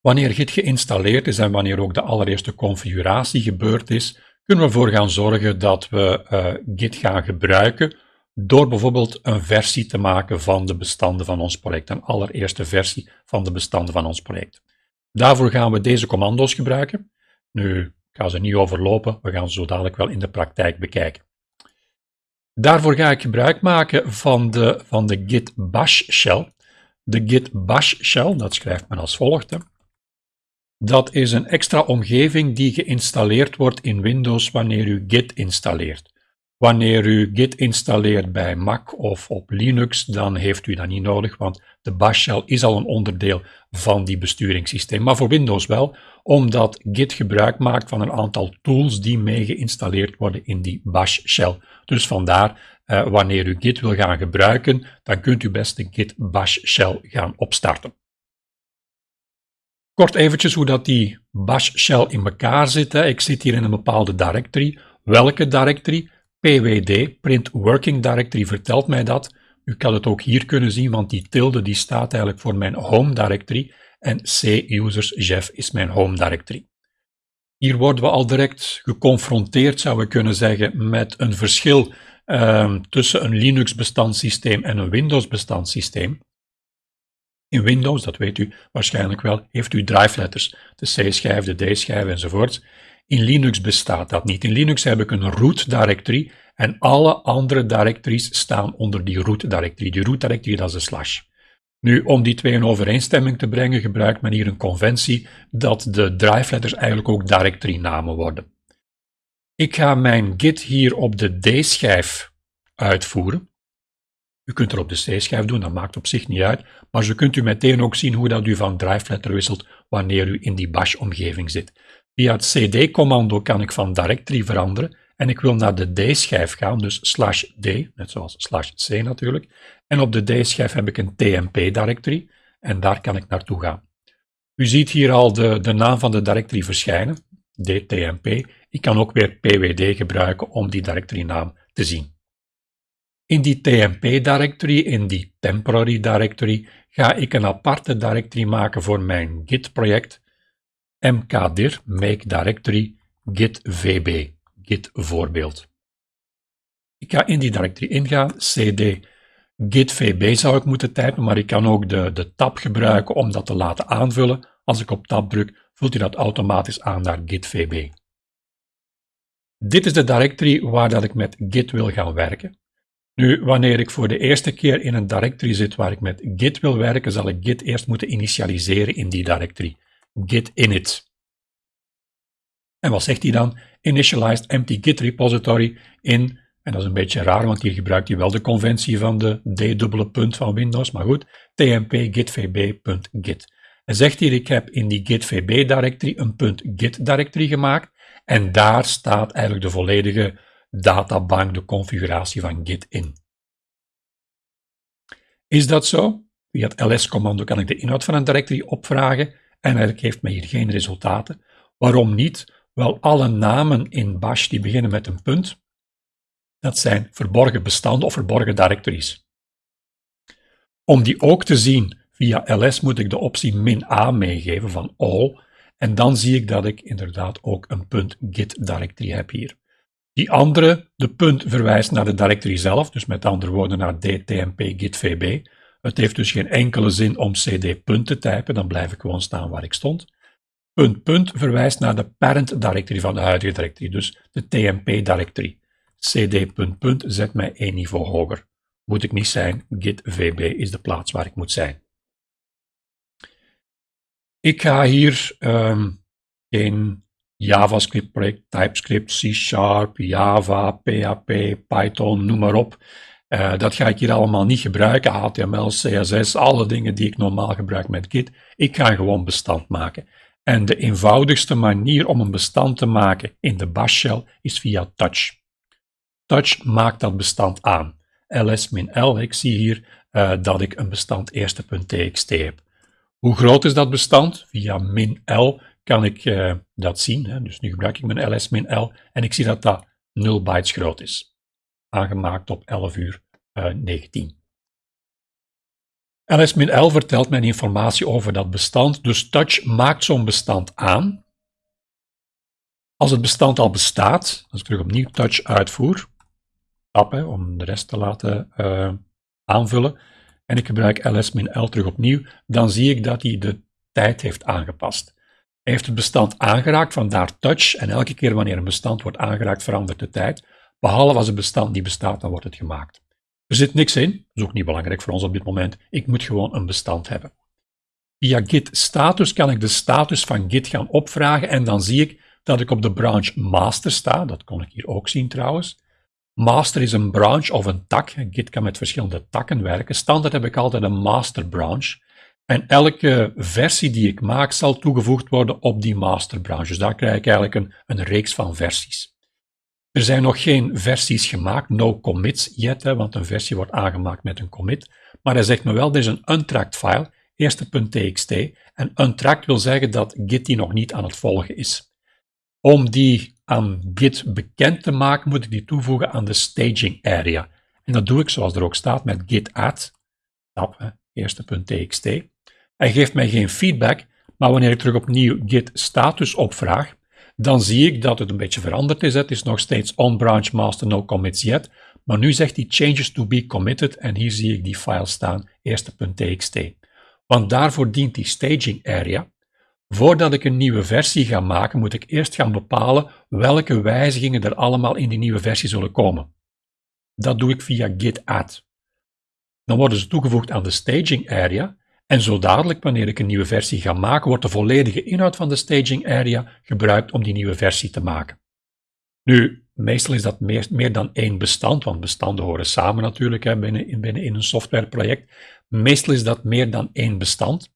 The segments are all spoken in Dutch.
Wanneer Git geïnstalleerd is en wanneer ook de allereerste configuratie gebeurd is, kunnen we ervoor gaan zorgen dat we uh, Git gaan gebruiken door bijvoorbeeld een versie te maken van de bestanden van ons project, een allereerste versie van de bestanden van ons project. Daarvoor gaan we deze commando's gebruiken. Nu, ik ga ze niet overlopen, we gaan ze zo dadelijk wel in de praktijk bekijken. Daarvoor ga ik gebruik maken van de, van de git bash shell. De git bash shell, dat schrijft men als volgt. Dat is een extra omgeving die geïnstalleerd wordt in Windows wanneer u Git installeert. Wanneer u Git installeert bij Mac of op Linux, dan heeft u dat niet nodig, want de bash shell is al een onderdeel van die besturingssysteem. Maar voor Windows wel, omdat Git gebruik maakt van een aantal tools die mee geïnstalleerd worden in die bash shell. Dus vandaar, eh, wanneer u Git wil gaan gebruiken, dan kunt u best de Git bash shell gaan opstarten. Kort eventjes hoe dat die bash shell in elkaar zit. Ik zit hier in een bepaalde directory. Welke directory? pwd, print working directory, vertelt mij dat. U kan het ook hier kunnen zien, want die tilde die staat eigenlijk voor mijn home directory en c-users Jeff is mijn home directory. Hier worden we al direct geconfronteerd, zou we kunnen zeggen, met een verschil um, tussen een Linux bestandssysteem en een Windows bestandssysteem. In Windows, dat weet u waarschijnlijk wel, heeft u drive-letters, de C-schijf, de D-schijf enzovoort. In Linux bestaat dat niet. In Linux heb ik een root directory en alle andere directories staan onder die root directory. Die root directory, dat is een slash. Nu, om die twee in overeenstemming te brengen, gebruikt men hier een conventie dat de drive-letters eigenlijk ook directory-namen worden. Ik ga mijn git hier op de D-schijf uitvoeren. U kunt er op de C-schijf doen, dat maakt op zich niet uit, maar zo kunt u meteen ook zien hoe dat u van drive-letter wisselt wanneer u in die bash-omgeving zit. Via het cd-commando kan ik van directory veranderen en ik wil naar de D-schijf gaan, dus slash D, net zoals slash C natuurlijk. En op de D-schijf heb ik een TMP-directory en daar kan ik naartoe gaan. U ziet hier al de, de naam van de directory verschijnen, DTMP. Ik kan ook weer pwd gebruiken om die directory naam te zien. In die TMP-directory, in die temporary directory, ga ik een aparte directory maken voor mijn Git-project, mkdir, make directory, git vb, git voorbeeld. Ik ga in die directory ingaan, cd git vb zou ik moeten typen, maar ik kan ook de, de tab gebruiken om dat te laten aanvullen. Als ik op tab druk, vult hij dat automatisch aan naar git vb. Dit is de directory waar dat ik met git wil gaan werken. Nu, wanneer ik voor de eerste keer in een directory zit waar ik met git wil werken, zal ik git eerst moeten initialiseren in die directory. git init. En wat zegt hij dan? Initialized empty git repository in, en dat is een beetje raar, want hier gebruikt hij wel de conventie van de d-dubbele punt van Windows, maar goed, tmp gitvb.git. En zegt hier, ik heb in die gitvb directory een .git directory gemaakt, en daar staat eigenlijk de volledige databank, de configuratie van Git in. Is dat zo? Via het ls-commando kan ik de inhoud van een directory opvragen en eigenlijk heeft mij hier geen resultaten. Waarom niet? Wel, alle namen in bash die beginnen met een punt, dat zijn verborgen bestanden of verborgen directories. Om die ook te zien via ls moet ik de optie min a meegeven van all en dan zie ik dat ik inderdaad ook een .git directory heb hier. Die andere, de punt, verwijst naar de directory zelf, dus met andere woorden naar dtmp gitvb. Het heeft dus geen enkele zin om cd punt te typen, dan blijf ik gewoon staan waar ik stond. Punt punt verwijst naar de parent directory van de huidige directory, dus de tmp directory. cd punt punt zet mij één niveau hoger. Moet ik niet zijn, gitvb is de plaats waar ik moet zijn. Ik ga hier um, JavaScript project, TypeScript, C Sharp, Java, PHP, Python, noem maar op. Uh, dat ga ik hier allemaal niet gebruiken, HTML, CSS, alle dingen die ik normaal gebruik met Git. Ik ga gewoon bestand maken. En de eenvoudigste manier om een bestand te maken in de bash shell is via touch. Touch maakt dat bestand aan. ls-l, ik zie hier uh, dat ik een bestand eerste.txt heb. Hoe groot is dat bestand? Via min L kan ik uh, dat zien. Hè. Dus nu gebruik ik mijn ls-l en ik zie dat dat 0 bytes groot is. Aangemaakt op 11 uur uh, 19. ls-l vertelt mij informatie over dat bestand, dus touch maakt zo'n bestand aan. Als het bestand al bestaat, als ik terug opnieuw touch uitvoer, tab om de rest te laten uh, aanvullen, en ik gebruik ls-l terug opnieuw, dan zie ik dat hij de tijd heeft aangepast. Hij heeft het bestand aangeraakt, vandaar touch, en elke keer wanneer een bestand wordt aangeraakt verandert de tijd, behalve als het bestand niet bestaat, dan wordt het gemaakt. Er zit niks in, dat is ook niet belangrijk voor ons op dit moment, ik moet gewoon een bestand hebben. Via git status kan ik de status van git gaan opvragen en dan zie ik dat ik op de branch master sta, dat kon ik hier ook zien trouwens. Master is een branch of een tak. Git kan met verschillende takken werken. Standaard heb ik altijd een master branch. En elke versie die ik maak zal toegevoegd worden op die master branch. Dus daar krijg ik eigenlijk een, een reeks van versies. Er zijn nog geen versies gemaakt, no commits yet, hè, want een versie wordt aangemaakt met een commit. Maar hij zegt me wel, er is een untracked file, eerste.txt. En untracked wil zeggen dat Git die nog niet aan het volgen is. Om die aan Git bekend te maken, moet ik die toevoegen aan de staging area. En dat doe ik zoals er ook staat met git add, tab, eerste.txt. Hij geeft mij geen feedback, maar wanneer ik terug opnieuw git status opvraag, dan zie ik dat het een beetje veranderd is. Het is nog steeds on branch master no commits yet, maar nu zegt hij changes to be committed en hier zie ik die file staan, eerste.txt. Want daarvoor dient die staging area. Voordat ik een nieuwe versie ga maken, moet ik eerst gaan bepalen welke wijzigingen er allemaal in die nieuwe versie zullen komen. Dat doe ik via git add. Dan worden ze toegevoegd aan de staging area en zo dadelijk, wanneer ik een nieuwe versie ga maken, wordt de volledige inhoud van de staging area gebruikt om die nieuwe versie te maken. Nu, meestal is dat meer, dan één bestand, want bestanden horen samen natuurlijk hè, binnen, binnen in een softwareproject. Meestal is dat meer dan één bestand.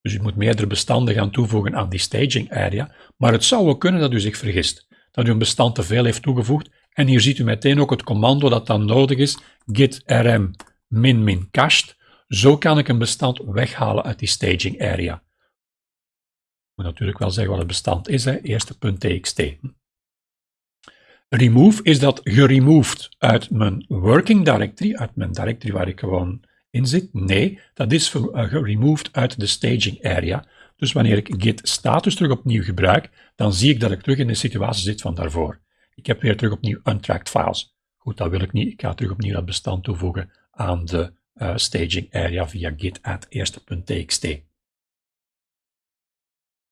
Dus u moet meerdere bestanden gaan toevoegen aan die staging area. Maar het zou wel kunnen dat u zich vergist, dat u een bestand te veel heeft toegevoegd. En hier ziet u meteen ook het commando dat dan nodig is, git rm min min cached. Zo kan ik een bestand weghalen uit die staging area. Ik moet natuurlijk wel zeggen wat het bestand is, hè. eerste.txt. Remove is dat geremoved uit mijn working directory, uit mijn directory waar ik gewoon in zit? Nee, dat is uh, geremoved uit de staging area. Dus wanneer ik git status terug opnieuw gebruik, dan zie ik dat ik terug in de situatie zit van daarvoor. Ik heb weer terug opnieuw untracked files. Goed, dat wil ik niet. Ik ga terug opnieuw dat bestand toevoegen aan de uh, staging area via git add eerste.txt.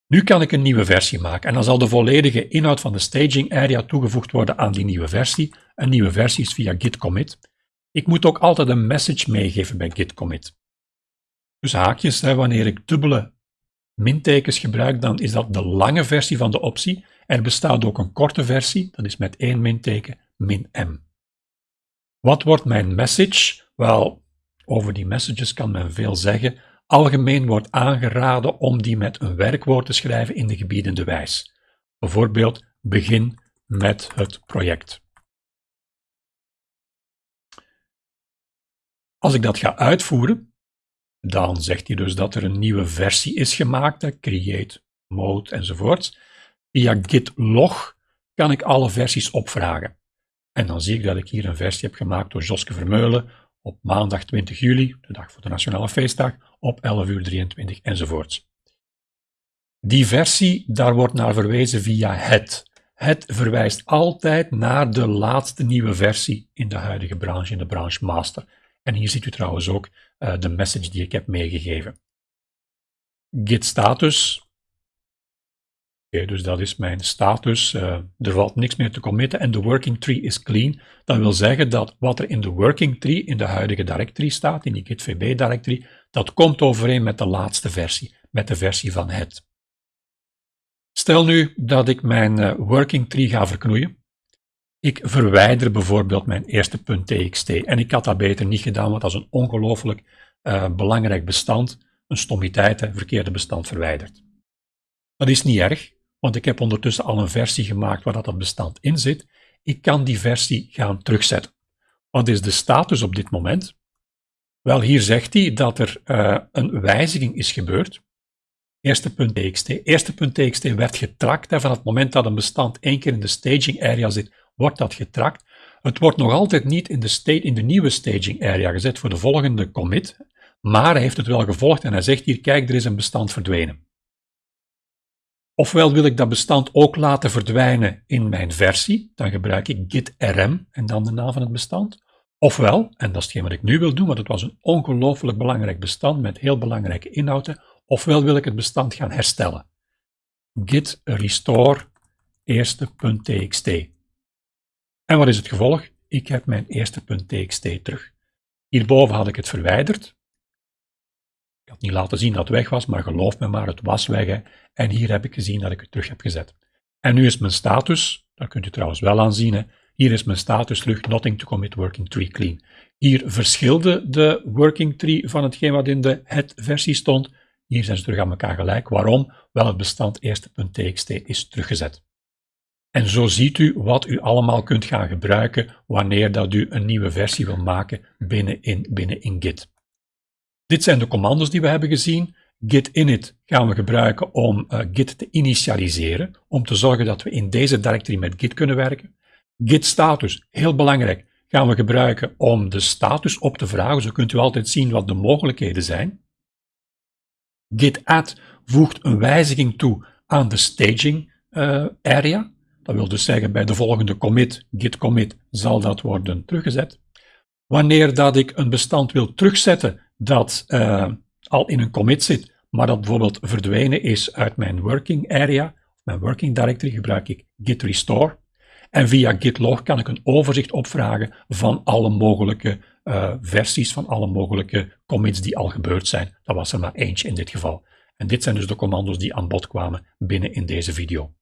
Nu kan ik een nieuwe versie maken en dan zal de volledige inhoud van de staging area toegevoegd worden aan die nieuwe versie. Een nieuwe versie is via git commit. Ik moet ook altijd een message meegeven bij git commit. Dus haakjes, hè, wanneer ik dubbele mintekens gebruik, dan is dat de lange versie van de optie. Er bestaat ook een korte versie, dat is met één minteken, min m. Wat wordt mijn message? Wel, over die messages kan men veel zeggen. Algemeen wordt aangeraden om die met een werkwoord te schrijven in de gebiedende wijs. Bijvoorbeeld, begin met het project. Als ik dat ga uitvoeren, dan zegt hij dus dat er een nieuwe versie is gemaakt, create, mode enzovoort. Via git log kan ik alle versies opvragen. En dan zie ik dat ik hier een versie heb gemaakt door Joske Vermeulen op maandag 20 juli, de dag voor de Nationale Feestdag, op 11 uur 23 enzovoorts. Die versie, daar wordt naar verwezen via het. Het verwijst altijd naar de laatste nieuwe versie in de huidige branche, in de branche master. En hier ziet u trouwens ook uh, de message die ik heb meegegeven. Git status. Dus dat is mijn status. Uh, er valt niks meer te committen en de working tree is clean. Dat wil zeggen dat wat er in de working tree, in de huidige directory staat, in die git vb directory, dat komt overeen met de laatste versie, met de versie van het. Stel nu dat ik mijn uh, working tree ga verknoeien. Ik verwijder bijvoorbeeld mijn eerste .txt en ik had dat beter niet gedaan, want dat is een ongelooflijk uh, belangrijk bestand. Een stommiteit, een verkeerde bestand verwijderd. Dat is niet erg, want ik heb ondertussen al een versie gemaakt waar dat, dat bestand in zit. Ik kan die versie gaan terugzetten. Wat is de status op dit moment? Wel, hier zegt hij dat er uh, een wijziging is gebeurd. Eerste.txt. Eerste.txt werd getrakt en van het moment dat een bestand één keer in de staging area zit, wordt dat getrakt. Het wordt nog altijd niet in de, in de nieuwe staging area gezet voor de volgende commit. maar hij heeft het wel gevolgd en hij zegt hier, kijk, er is een bestand verdwenen. Ofwel wil ik dat bestand ook laten verdwijnen in mijn versie, dan gebruik ik git rm en dan de naam van het bestand. Ofwel, en dat is hetgeen wat ik nu wil doen, want het was een ongelooflijk belangrijk bestand met heel belangrijke inhouden, ofwel wil ik het bestand gaan herstellen. git restore eerste.txt. En wat is het gevolg? Ik heb mijn eerste.txt terug. Hierboven had ik het verwijderd. Ik had niet laten zien dat het weg was, maar geloof me maar, het was weg. Hè. En hier heb ik gezien dat ik het terug heb gezet. En nu is mijn status, dat kunt u trouwens wel aanzien, hè. hier is mijn status terug, nothing to commit working tree clean. Hier verschilde de working tree van hetgeen wat in de het-versie stond. Hier zijn ze terug aan elkaar gelijk. Waarom? Wel, het bestand eerste.txt is teruggezet. En zo ziet u wat u allemaal kunt gaan gebruiken wanneer dat u een nieuwe versie wil maken binnen in, binnen in Git. Dit zijn de commando's die we hebben gezien. Git init gaan we gebruiken om uh, Git te initialiseren, om te zorgen dat we in deze directory met Git kunnen werken. Git status, heel belangrijk, gaan we gebruiken om de status op te vragen. Zo kunt u altijd zien wat de mogelijkheden zijn. Git add voegt een wijziging toe aan de staging uh, area. Dat wil dus zeggen, bij de volgende commit, git commit, zal dat worden teruggezet. Wanneer dat ik een bestand wil terugzetten dat uh, al in een commit zit, maar dat bijvoorbeeld verdwenen is uit mijn working area, mijn working directory, gebruik ik git restore. En via git log kan ik een overzicht opvragen van alle mogelijke uh, versies, van alle mogelijke commits die al gebeurd zijn. Dat was er maar eentje in dit geval. En dit zijn dus de commando's die aan bod kwamen binnen in deze video.